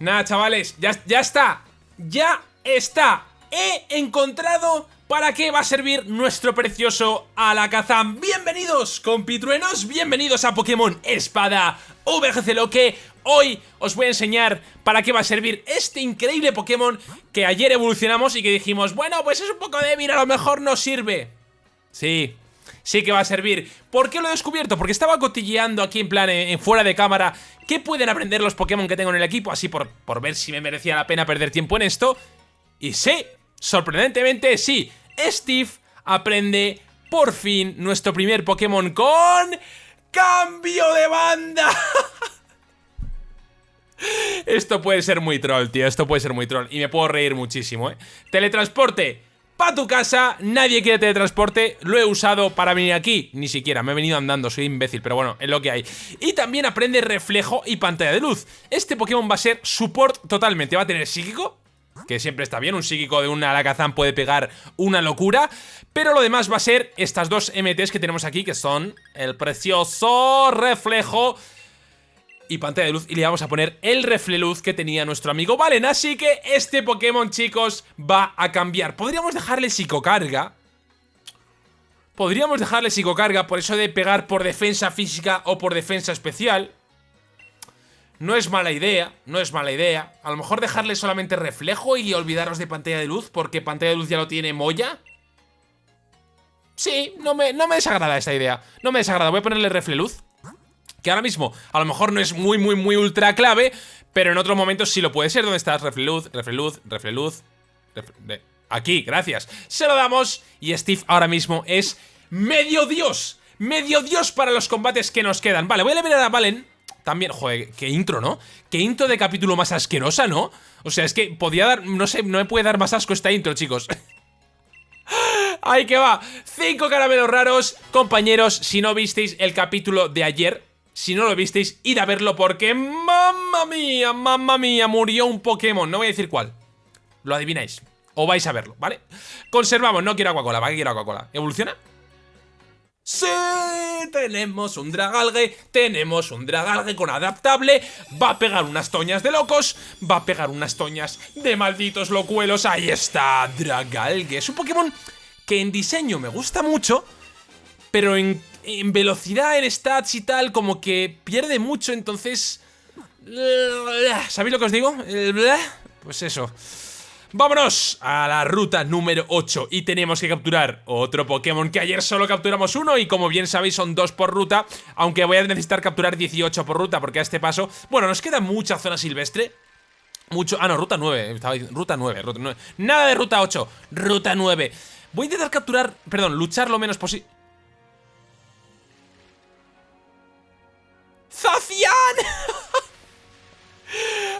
Nada, chavales, ya, está. Ya está. He encontrado para qué va a servir nuestro precioso Alakazam. Bienvenidos, compitruenos, bienvenidos a Pokémon Espada VGC Loque. Hoy os voy a enseñar para qué va a servir este increíble Pokémon que ayer evolucionamos y que dijimos, bueno, pues es un poco débil, a lo mejor no sirve. Sí, sí que va a servir. ¿Por qué lo he descubierto? Porque estaba cotilleando aquí en plan, en, fuera de cámara, qué pueden aprender los Pokémon que tengo en el equipo, así por, por ver si me merecía la pena perder tiempo en esto. Y sí, sorprendentemente sí, Steve aprende por fin nuestro primer Pokémon con... ¡Cambio de banda! Esto puede ser muy troll, tío, esto puede ser muy troll Y me puedo reír muchísimo, ¿eh? Teletransporte para tu casa, nadie quiere teletransporte Lo he usado para venir aquí, ni siquiera Me he venido andando, soy imbécil, pero bueno, es lo que hay. Y también aprende reflejo y pantalla de luz. Este Pokémon va a ser support totalmente. Va a tener psíquico, que siempre está bien, un psíquico de un Alakazam puede pegar una locura, pero lo demás va a ser estas dos MTs que tenemos aquí, que son el precioso reflejo y pantalla de luz y le vamos a poner el refleluz que tenía nuestro amigo Valen. Así que este Pokémon, chicos, va a cambiar. Podríamos dejarle psicocarga. Podríamos dejarle psicocarga por eso de pegar por defensa física o por defensa especial. No es mala idea, no es mala idea. A lo mejor dejarle solamente reflejo y olvidaros de pantalla de luz porque pantalla de luz ya lo tiene Moya. Sí, no me, no me desagrada esta idea. No me desagrada. Voy a ponerle refleluz. Que ahora mismo a lo mejor no es muy, muy, muy ultra clave, pero en otros momentos sí lo puede ser. ¿Dónde estás? Refleluz, refleluz, refleluz. Aquí, gracias. Se lo damos y Steve ahora mismo es medio dios. Medio dios para los combates que nos quedan. Vale, voy a liberar a Valen. También, joder, qué intro, ¿no? Qué intro de capítulo más asquerosa, ¿no? O sea, es que podía dar, no sé, no me puede dar más asco esta intro, chicos. Ahí que va, cinco caramelos raros Compañeros, si no visteis el capítulo de ayer si no lo visteis, id a verlo porque ¡Mamma mía! ¡Mamma mía! Murió un Pokémon, no voy a decir cuál Lo adivináis, o vais a verlo, ¿vale? Conservamos, no quiero Aquacola, ¿para qué quiero Aquacola? ¿Evoluciona? ¡Sí! Tenemos un Dragalge, tenemos un Dragalge con adaptable Va a pegar unas toñas de locos Va a pegar unas toñas de malditos locuelos Ahí está, Dragalge Es un Pokémon que en diseño me gusta mucho Pero en en velocidad, en stats y tal, como que pierde mucho, entonces... ¿Sabéis lo que os digo? Pues eso. ¡Vámonos! A la ruta número 8 Y tenemos que capturar otro Pokémon Que ayer solo capturamos uno Y como bien sabéis son dos por ruta Aunque voy a necesitar capturar 18 por ruta Porque a este paso... Bueno, nos queda mucha zona silvestre Mucho... Ah, no, ruta 9 Ruta 9, ruta 9 Nada de ruta 8 Ruta 9 Voy a intentar capturar... Perdón, luchar lo menos posible ¡Zafian!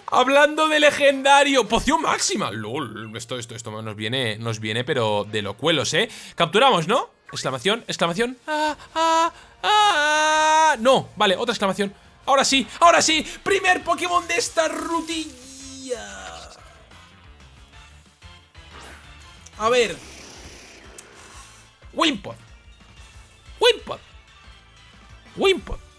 Hablando de legendario Poción máxima. LOL, esto, esto, esto nos viene, nos viene pero de locuelos, ¿eh? Capturamos, ¿no? Exclamación, exclamación. ¡Ah, ah, ah! No, vale, otra exclamación. Ahora sí, ahora sí. Primer Pokémon de esta rutilla. A ver. Wimpod. Wimpod. Wimpod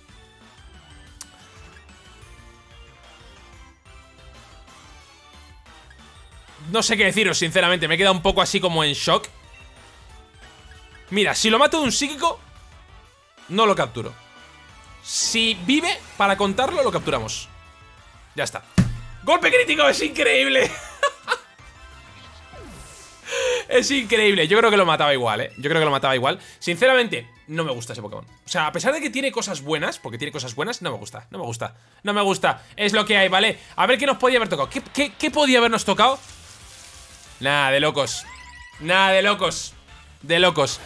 No sé qué deciros, sinceramente Me queda un poco así como en shock Mira, si lo mato de un psíquico No lo capturo Si vive, para contarlo lo capturamos Ya está ¡Golpe crítico! ¡Es increíble! es increíble Yo creo que lo mataba igual, ¿eh? Yo creo que lo mataba igual Sinceramente, no me gusta ese Pokémon O sea, a pesar de que tiene cosas buenas Porque tiene cosas buenas, no me gusta No me gusta No me gusta Es lo que hay, ¿vale? A ver qué nos podía haber tocado ¿Qué, qué, qué podía habernos tocado? Nada, de locos. Nada, de locos. De locos.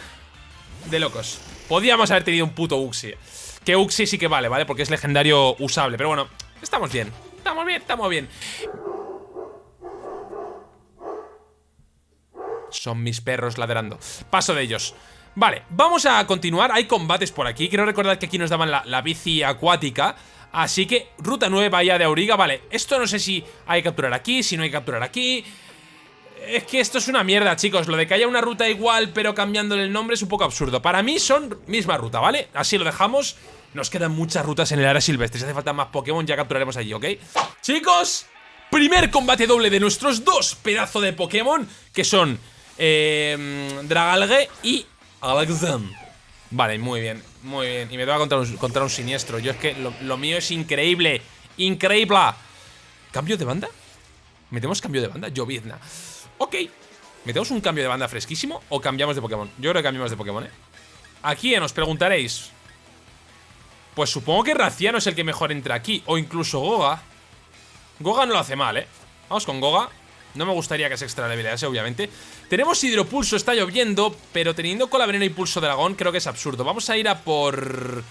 De locos. Podríamos haber tenido un puto Uxie Que Uxie sí que vale, ¿vale? Porque es legendario usable. Pero bueno, estamos bien. Estamos bien, estamos bien. Son mis perros ladrando. Paso de ellos. Vale, vamos a continuar. Hay combates por aquí. Quiero recordar que aquí nos daban la, bici acuática. Así que, ruta 9, vaya de Auriga. Vale, esto no sé si hay que capturar aquí Si no hay que capturar aquí es que esto es una mierda, chicos Lo de que haya una ruta igual, pero cambiándole el nombre es un poco absurdo Para mí son misma ruta, ¿vale? Así lo dejamos Nos quedan muchas rutas en el área silvestre Si hace falta más Pokémon ya capturaremos allí, ¿ok? Chicos, Primer combate doble de nuestros dos pedazos de Pokémon, que son eh, Dragalge y Alexam. Vale, muy bien, muy bien. Y me toca contra un, contra un siniestro. Yo es que lo, lo mío es increíble. Increíble. ¿Cambio de banda? ¿Metemos cambio de banda? Llovizna. Ok. ¿Metemos un cambio de banda fresquísimo o cambiamos de Pokémon? Yo creo que cambiamos de Pokémon, ¿eh? Aquí os preguntaréis. Pues supongo que Raciano es el que mejor entra aquí. O incluso Goga. Goga no lo hace mal, ¿eh? Vamos con Goga. No me gustaría que se extra levelase, obviamente. Tenemos Hidropulso, está lloviendo, pero teniendo Cola Veneno y Pulso Dragón creo que es absurdo. Vamos a ir a por...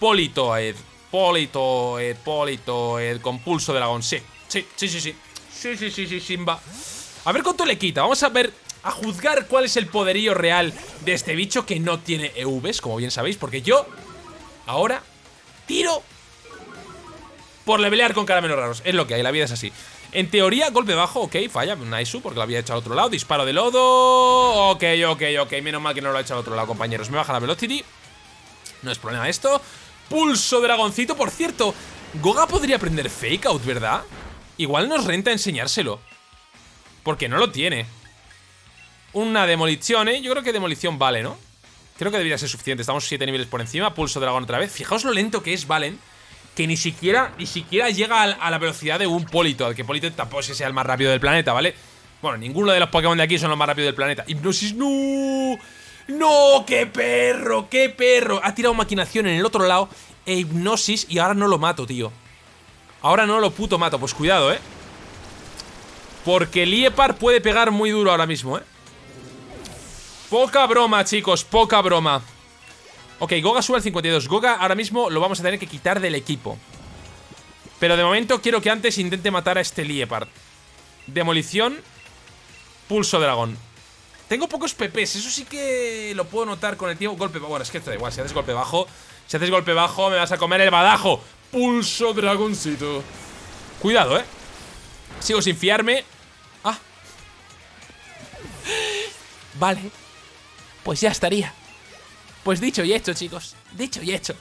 Politoed. Politoed, Politoed, con Pulso Dragón. Sí, sí, sí, sí, sí. Sí, sí, sí, sí, Simba. A ver cuánto le quita. Vamos a ver, a juzgar cuál es el poderío real de este bicho que no tiene EVs, como bien sabéis, porque yo ahora tiro por levelear con caramelos raros. Es lo que hay, la vida es así. En teoría, golpe bajo, ok, falla, Naisu, porque lo había hecho al otro lado. Disparo de lodo. Ok, ok, ok. Menos mal que no lo ha hecho al otro lado, compañeros. Me baja la velocity. No es problema esto. Pulso dragoncito, por cierto. Goga podría aprender Fake Out, ¿verdad? Igual nos renta enseñárselo. Porque no lo tiene. Una demolición, ¿eh? Yo creo que demolición vale, ¿no? Creo que debería ser suficiente. Estamos 7 niveles por encima. Pulso dragón otra vez. Fijaos lo lento que es Valen que ni siquiera, ni siquiera llega a, la velocidad de un Polito. Que Polito tampoco es que sea el más rápido del planeta, ¿vale? Bueno, ninguno de los Pokémon de aquí son los más rápidos del planeta. Hipnosis, no. No, qué perro, qué perro. Ha tirado maquinación en el otro lado e hipnosis y ahora no lo mato, tío. Ahora no lo puto mato. Pues cuidado, ¿eh? Porque Liepar puede pegar muy duro ahora mismo, ¿eh? Poca broma, chicos, poca broma. Ok, Goga sube al 52 Goga ahora mismo lo vamos a tener que quitar del equipo. Pero de momento quiero que antes intente matar a este Liepard Demolición Pulso dragón. Tengo pocos PPs, eso sí que lo puedo notar con el tiempo. Golpe, bueno, es que esto da igual, si haces golpe bajo Si haces golpe bajo me vas a comer el badajo. Pulso dragoncito. Cuidado, eh Sigo sin fiarme Ah Vale Pues ya estaría pues dicho y hecho, chicos. Dicho y hecho.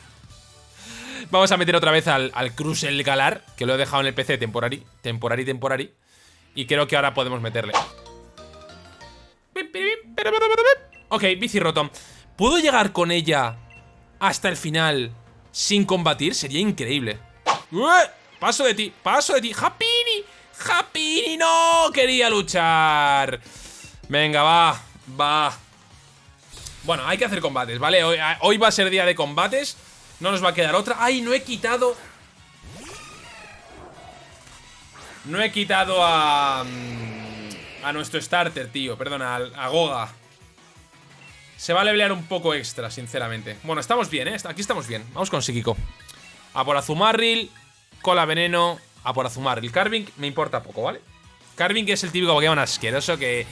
Vamos a meter otra vez al, al el Galar, que lo he dejado en el PC temporary, temporary, temporary. Y creo que ahora podemos meterle. Ok, bici roto. ¿Puedo llegar con ella hasta el final sin combatir? Sería increíble. Paso de ti, paso de ti. ¡Japini! ¡Japini! ¡No! Quería luchar. Venga, va, va. Bueno, hay que hacer combates, ¿vale? Hoy, va a ser día de combates No nos va a quedar otra ¡Ay, no he quitado! No he quitado a... Mm, a nuestro starter, tío Perdona, a, Goga Se va a levelear un poco extra, sinceramente Bueno, estamos bien, ¿eh? Aquí estamos bien Vamos con Psíquico A por Azumarril Cola Veneno A por Azumarril Carving me importa poco, ¿vale? Carving es el típico Pokémon asqueroso que...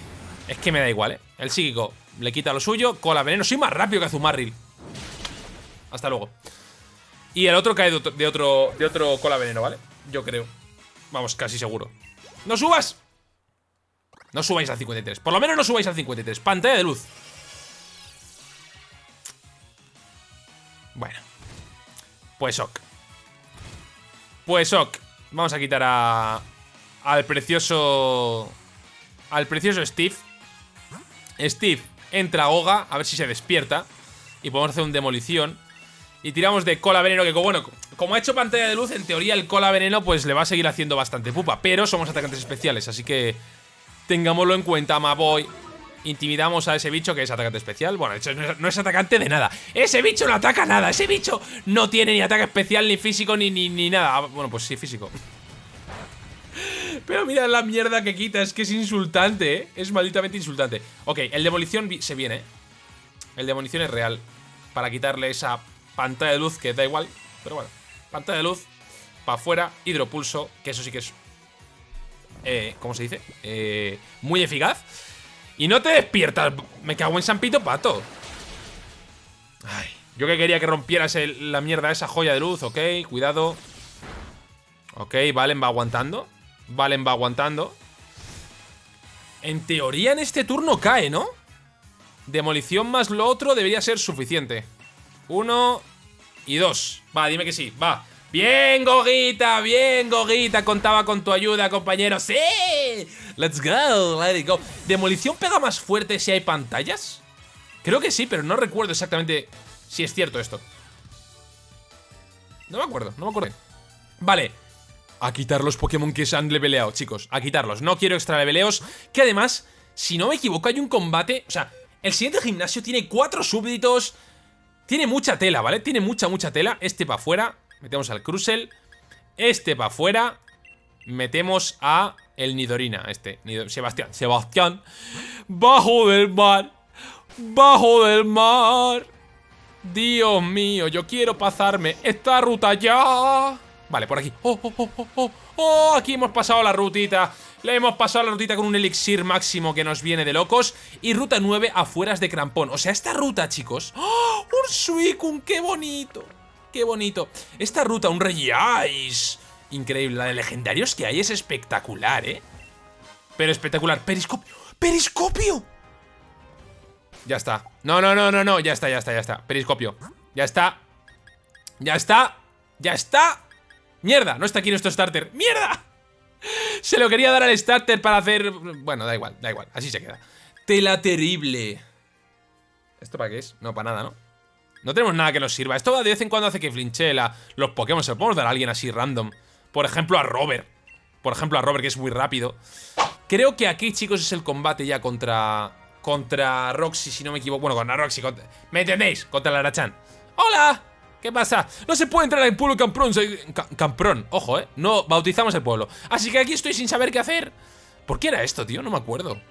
Es que me da igual, ¿eh? El Psíquico le quita lo suyo. Cola veneno. Soy más rápido que Azumarril. Hasta luego. Y el otro cae de otro, de otro, cola veneno, ¿vale? Yo creo. Vamos, casi seguro. ¡No subas! No subáis al 53. Por lo menos no subáis al 53. Pantalla de luz. Bueno. Pues ok. Pues ok. Vamos a quitar a... Al precioso... Al precioso Steve. Steve Entra Goga, a ver si se despierta Y podemos hacer un demolición Y tiramos de cola veneno, que bueno Como ha hecho pantalla de luz, en teoría el cola veneno Pues le va a seguir haciendo bastante pupa Pero somos atacantes especiales, así que Tengámoslo en cuenta, Maboy Intimidamos a ese bicho que es atacante especial Bueno, de hecho no es, atacante de nada Ese bicho no ataca nada, ese bicho no tiene ni ataque especial, ni físico, ni, ni, ni nada Bueno, pues sí, físico pero mira la mierda que quita, es que es insultante, ¿eh? Es malditamente insultante. Ok, el demolición se viene, ¿eh? El demolición es real. Para quitarle esa pantalla de luz que da igual. Pero bueno, pantalla de luz, para afuera, hidropulso, que eso sí que es... Eh, ¿Cómo se dice? Eh, muy eficaz. Y no te despiertas. Me cago en San Pito Pato. Ay, yo que quería que rompieras la mierda esa joya de luz, ok, cuidado. Ok, Valen va aguantando. Valen va aguantando. En teoría en este turno cae, ¿no? Demolición más lo otro debería ser suficiente. Uno y dos. Va, dime que sí, va. Bien, Gogita, bien, Gogita. Contaba con tu ayuda, compañero. ¡Sí! Let's go, let's go. ¿Demolición pega más fuerte si hay pantallas? Creo que sí, pero no recuerdo exactamente si es cierto esto. No me acuerdo, no me acuerdo. Vale. A quitar los Pokémon que se han leveleado, chicos. A quitarlos. No quiero extra leveleos. Que además, si no me equivoco, hay un combate... O sea, el siguiente gimnasio tiene cuatro súbditos. Tiene mucha tela, ¿vale? Tiene mucha, mucha tela. Este para afuera. Metemos al Crucel. Este para afuera. Metemos a el Nidorina. Este. Sebastián. Sebastián. Bajo del mar. Bajo del mar. Dios mío, yo quiero pasarme esta ruta ya. Vale, por aquí. Oh, oh, oh, oh, oh. oh aquí hemos pasado la rutita. Le hemos pasado la rutita con un elixir máximo que nos viene de locos. Y ruta 9 afueras de Crampón. O sea, esta ruta, chicos. ¡Oh! Un Suicune, qué bonito. Qué bonito. Esta ruta, un Regiais. Increíble. La de legendarios que hay es espectacular, ¿eh? Pero espectacular. Periscopio. ¡Periscopio! Ya está. No, no, no, no, no. Ya está, ya está, ya está. Periscopio. Ya está. Ya está. Ya está. ¡Mierda! No está aquí nuestro starter. ¡Mierda! Se lo quería dar al starter para hacer... Bueno, da igual, da igual. Así se queda. Tela terrible. ¿Esto para qué es? No, para nada, ¿no? No tenemos nada que nos sirva. Esto de vez en cuando hace que flinchela los Pokémon. Se lo podemos dar a alguien así random. Por ejemplo, a Robert. Por ejemplo, a Robert, que es muy rápido. Creo que aquí, chicos, es el combate ya contra contra Roxy, si no me equivoco. Bueno, contra Roxy, ¿me entendéis? Contra la Arachan. ¡Hola! ¿Qué pasa? No se puede entrar al pueblo Camprón. Camprón, ojo, ¿eh? No bautizamos el pueblo. Así que aquí estoy sin saber qué hacer. ¿Por qué era esto, tío? No me acuerdo.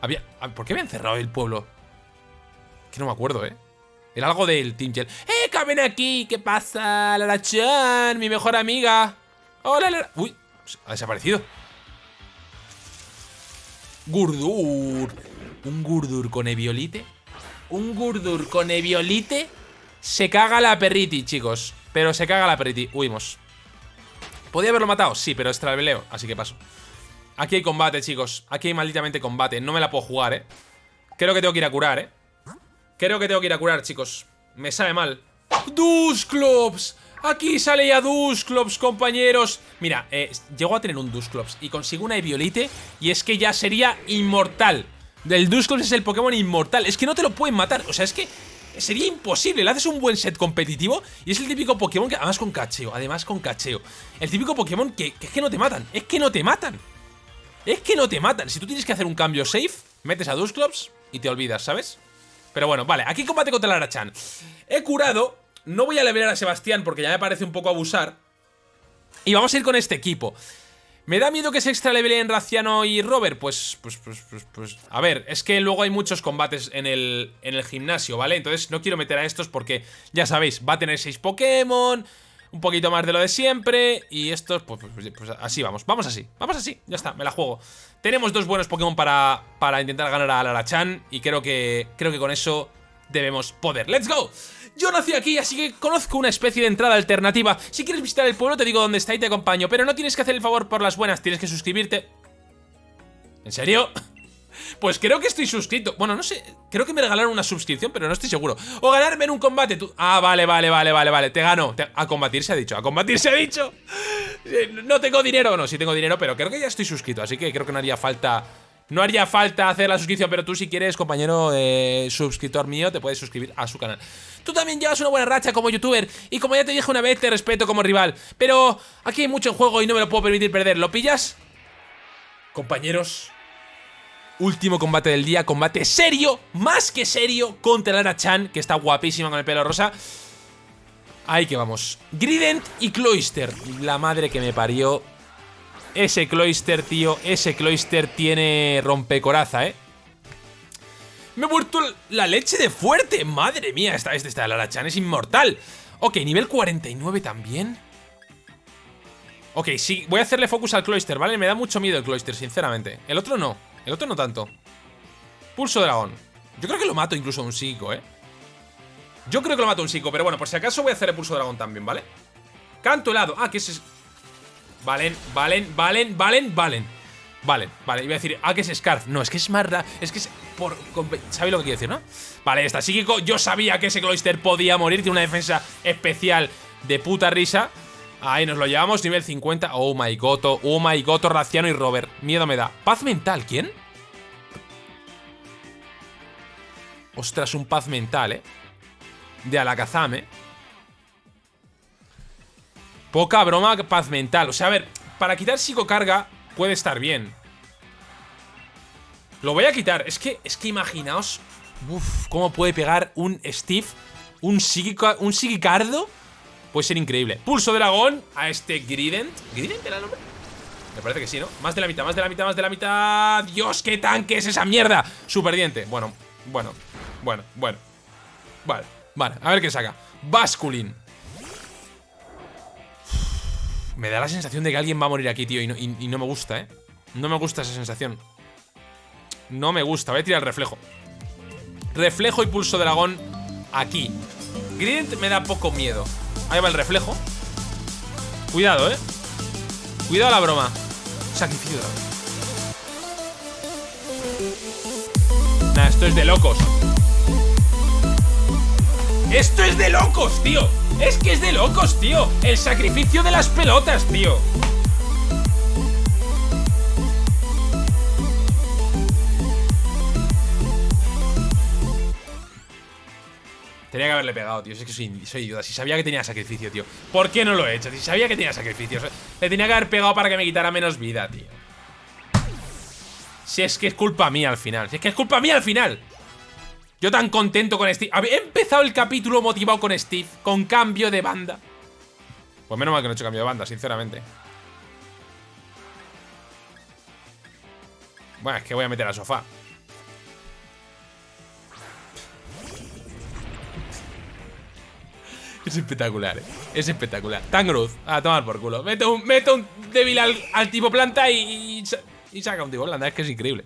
Había... ¿Por qué había encerrado el pueblo? Que no me acuerdo, ¿eh? Era algo del Team. ¡Eh, caben aquí! ¿Qué pasa? Lara-chan, mi mejor amiga. Hola, Lara... Uy, ha desaparecido. Gurdur. Un Gurdur con Eviolite. Un Gurdur con Eviolite. Se caga la perriti, chicos. Pero se caga la perriti. Huimos. ¿Podía haberlo matado? Sí, pero extraveleo. Así que paso. Aquí hay combate, chicos. Aquí hay malditamente combate. No me la puedo jugar, ¿eh? Creo que tengo que ir a curar, ¿eh? Creo que tengo que ir a curar, chicos. Me sabe mal. ¡Dusclops! Aquí sale ya Dusclops, compañeros Mira, eh, llego a tener un Dusclops Y consigo una Eviolite Y es que ya sería inmortal el Dusclops es el Pokémon inmortal. Es que no te lo pueden matar. O sea, es que sería imposible. Le haces un buen set competitivo y es el típico Pokémon que... Además con cacheo, además con cacheo. El típico Pokémon que, es que no te matan. Es que no te matan. Es que no te matan. Si tú tienes que hacer un cambio safe, metes a Dusclops y te olvidas, ¿sabes? Pero bueno, vale, aquí combate contra el Arachan. He curado, no voy a levelar a Sebastián porque ya me parece un poco abusar. Y vamos a ir con este equipo. ¿Me da miedo que se extra en Raciano y Robert? Pues, pues, pues, pues, pues, a ver, es que luego hay muchos combates en el, en el gimnasio, ¿vale? Entonces no quiero meter a estos porque, ya sabéis, va a tener 6 Pokémon, un poquito más de lo de siempre y estos, pues, pues, pues, así vamos, vamos así, vamos así, ya está, me la juego. Tenemos dos buenos Pokémon para, para intentar ganar a Larachan y creo que, creo que con eso debemos poder. ¡Let's go! Yo nací aquí, así que conozco una especie de entrada alternativa. Si quieres visitar el pueblo, te digo dónde está y te acompaño. Pero no tienes que hacer el favor por las buenas, tienes que suscribirte. ¿En serio? Pues creo que estoy suscrito Bueno, no sé, creo que me regalaron una suscripción Pero no estoy seguro O ganarme en un combate. Ah, vale, vale, vale, vale, vale Te gano A combatir se ha dicho A combatir se ha dicho No tengo dinero No, sí tengo dinero Pero creo que ya estoy suscrito Así que creo que no haría falta no haría falta hacer la suscripción, pero tú si quieres, compañero eh, suscriptor mío, te puedes suscribir a su canal. Tú también llevas una buena racha como youtuber y como ya te dije una vez, te respeto como rival. Pero aquí hay mucho en juego y no me lo puedo permitir perder. ¿Lo pillas? Compañeros, último combate del día, combate serio, más que serio, contra Lara Chan, que está guapísima con el pelo rosa. Ahí que vamos. Grident y Cloyster. La madre que me parió. Ese Cloyster, tío, ese Cloyster tiene rompecoraza, ¿eh? Me he vuelto la leche de fuerte. Madre mía, esta, esta, esta Lara-chan es inmortal. Ok, nivel 49 también. Ok, sí, voy a hacerle focus al Cloyster, ¿vale? Me da mucho miedo el Cloyster, sinceramente. El otro no, el otro no tanto. Pulso dragón. Yo creo que lo mato incluso a un psico, ¿eh? Yo creo que lo mato a un psico, pero bueno, por si acaso voy a hacerle pulso dragón también, ¿vale? Canto helado. Ah, que es... Valen, valen, valen, valen, valen. Vale, vale, iba a decir, ah, que es Scarf. No, es que es más Es que es por... ¿Sabéis lo que quiero decir, no? Vale, está psíquico. Yo sabía que ese Cloyster podía morir. Tiene una defensa especial de puta risa. Ahí nos lo llevamos, nivel 50. Oh my goto, oh my goto, Raciano y Robert. Miedo me da. Paz mental, ¿quién? Ostras, un paz mental, ¿eh? De Alakazam, ¿eh? Poca broma, paz mental. O sea, a ver, para quitar psicocarga puede estar bien. Lo voy a quitar. Es que, es que imaginaos Uf, cómo puede pegar un Steve, un, psíquico, un psiquicardo. Puede ser increíble. Pulso dragón a este Grident. ¿Grident era el nombre? Me parece que sí, ¿no? Más de la mitad, más de la mitad, más de la mitad. Dios, qué tanque es esa mierda. Super diente. Bueno, bueno, bueno, bueno. Vale, vale, a ver qué saca. Basculin. Me da la sensación de que alguien va a morir aquí, tío, y no, y no me gusta, ¿eh? No me gusta esa sensación. No me gusta. Voy a tirar el reflejo. Reflejo y pulso dragón aquí. Grident me da poco miedo. Ahí va el reflejo. Cuidado, ¿eh? Cuidado la broma. Sacrificio Nah, esto es de locos. ¡Esto es de locos, tío! ¡Es que es de locos, tío! ¡El sacrificio de las pelotas, tío! Tenía que haberle pegado, tío. Es que soy, soy idiota. Si sabía que tenía sacrificio, tío. ¿Por qué no lo he hecho? Si sabía que tenía sacrificio. Le tenía que haber pegado para que me quitara menos vida, tío. Si es que es culpa mía al final. Si es que es culpa mía al final. Yo tan contento con Steve. He empezado el capítulo motivado con Steve. Con cambio de banda. Pues menos mal que no he hecho cambio de banda, sinceramente. Bueno, es que voy a meter al sofá. Es espectacular, ¿eh? Es espectacular. Tangruz, a tomar por culo. Meto un, meto un débil al, tipo planta y, y, saca un tipo planta. Es que es increíble.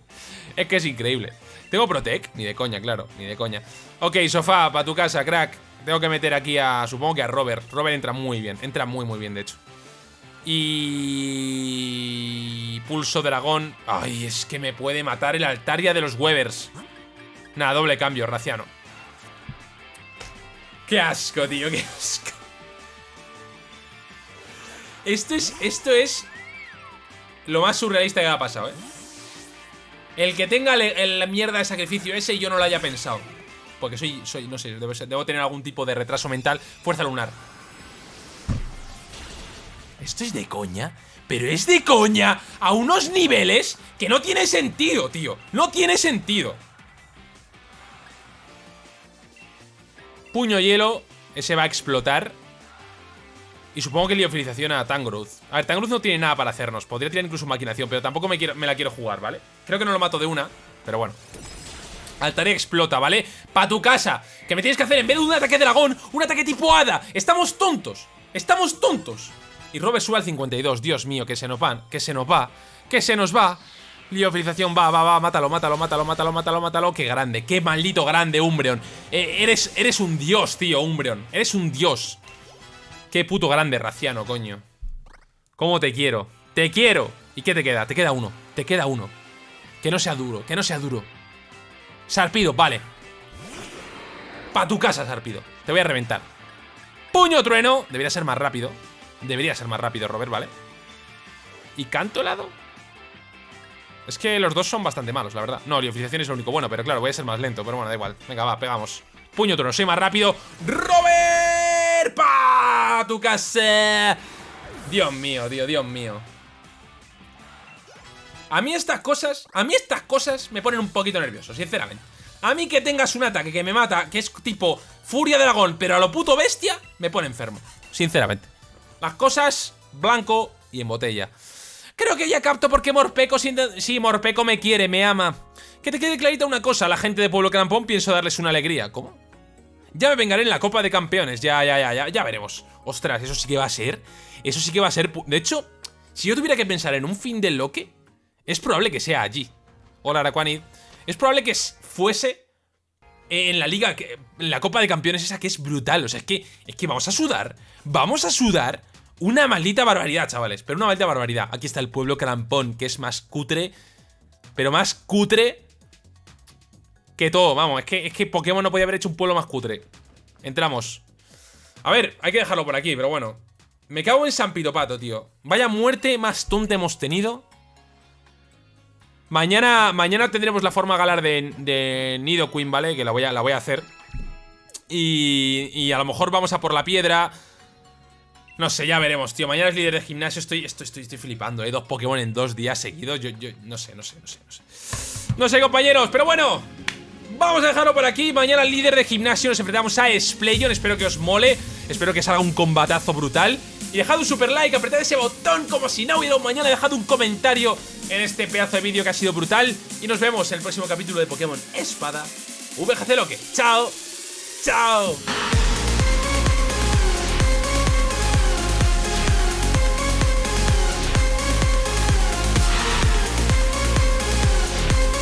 Es que es increíble. ¿Tengo Protec? Ni de coña, claro. Ni de coña. Ok, sofá, para tu casa, crack. Tengo que meter aquí a, supongo que a Robert. Robert entra muy bien. Entra muy, muy bien, de hecho. Y... Pulso dragón. Ay, es que me puede matar el Altaria de los Webers. Nada, doble cambio, Raciano. Qué asco, tío, qué asco. Esto es, esto es lo más surrealista que me ha pasado, ¿eh? El que tenga la mierda de sacrificio ese yo no lo haya pensado. Porque soy, soy no sé, debo tener algún tipo de retraso mental. Fuerza lunar. Esto es de coña. Pero es de coña a unos niveles que no tiene sentido, tío. No tiene sentido. Puño hielo, ese va a explotar. Y supongo que liofilización a Tangrowth. A ver, Tangrowth no tiene nada para hacernos. Podría tirar incluso maquinación, pero tampoco me, la quiero jugar, ¿vale? Creo que no lo mato de una, pero bueno. Altaria explota, ¿vale? ¡Pa tu casa! Que me tienes que hacer, en vez de un ataque dragón, un ataque tipo hada. ¡Estamos tontos! ¡Estamos tontos! Y Robe sube al 52. Dios mío, que se nos va, que se nos va, que se nos va. Liofilización, va, va, va, mátalo, mátalo, mátalo, mátalo, mátalo, mátalo. Qué grande, qué maldito grande, Umbreon. Eh, eres, eres un dios, tío, Umbreon. Eres un dios. Qué puto grande, Raciano, coño. ¿Cómo te quiero? ¡Te quiero! ¿Y qué te queda? Te queda uno, te queda uno. Que no sea duro, que no sea duro. Sarpido, vale. Pa' tu casa, Sarpido. Te voy a reventar. Puño trueno. Debería ser más rápido. Debería ser más rápido, Robert, ¿vale? ¿Y canto helado? Es que los dos son bastante malos, la verdad. No, liofilización es lo único bueno, pero claro, voy a ser más lento. Pero bueno, da igual. Venga, va, pegamos. Puño trono, soy más rápido. ¡Robert! ¡Pa! ¡Tu casa! Dios mío, tío, Dios mío. A mí estas cosas, a mí estas cosas me ponen un poquito nervioso, sinceramente. A mí que tengas un ataque que me mata, que es tipo furia de dragón, pero a lo puto bestia, me pone enfermo. Sinceramente. Las cosas, blanco y en botella. Creo que ya capto por qué Morpeco Sí, Morpeco me quiere, me ama. Que te quede clarita una cosa, la gente de Pueblo Crampón pienso darles una alegría. ¿Cómo? Ya me vengaré en la Copa de Campeones, ya, ya, ya, ya, ya veremos. Ostras, eso sí que va a ser. Eso sí que va a ser. De hecho, si yo tuviera que pensar en un fin del loque, es probable que sea allí. Hola, Araquanid. Es probable que fuese en la liga, en la Copa de Campeones esa que es brutal. O sea, es que, es que vamos a sudar. Vamos a sudar una maldita barbaridad, chavales. Pero una maldita barbaridad. Aquí está el pueblo crampón, que es más cutre. Pero más cutre que todo. Vamos, es que, es que Pokémon no podía haber hecho un pueblo más cutre. Entramos. A ver, hay que dejarlo por aquí, pero bueno. Me cago en San Pitopato, tío. Vaya muerte más tonta hemos tenido. Mañana, mañana tendremos la forma galar de, de Nido Queen, ¿vale? Que la voy a, la voy a hacer. Y, y a lo mejor vamos a por la piedra. No sé, ya veremos, tío. Mañana es líder de gimnasio. Estoy, estoy, estoy, estoy flipando, ¿eh? Dos Pokémon en dos días seguidos. Yo, yo, no sé, no sé, no sé, no sé. No sé, compañeros, pero bueno. Vamos a dejarlo por aquí. Mañana líder de gimnasio nos enfrentamos a Splayon. Espero que os mole. Espero que salga un combatazo brutal. Y dejad un super like, apretad ese botón como si no hubiera un mañana. Dejad un comentario en este pedazo de vídeo que ha sido brutal. Y nos vemos en el próximo capítulo de Pokémon Espada. VGC Loque. Chao. Chao.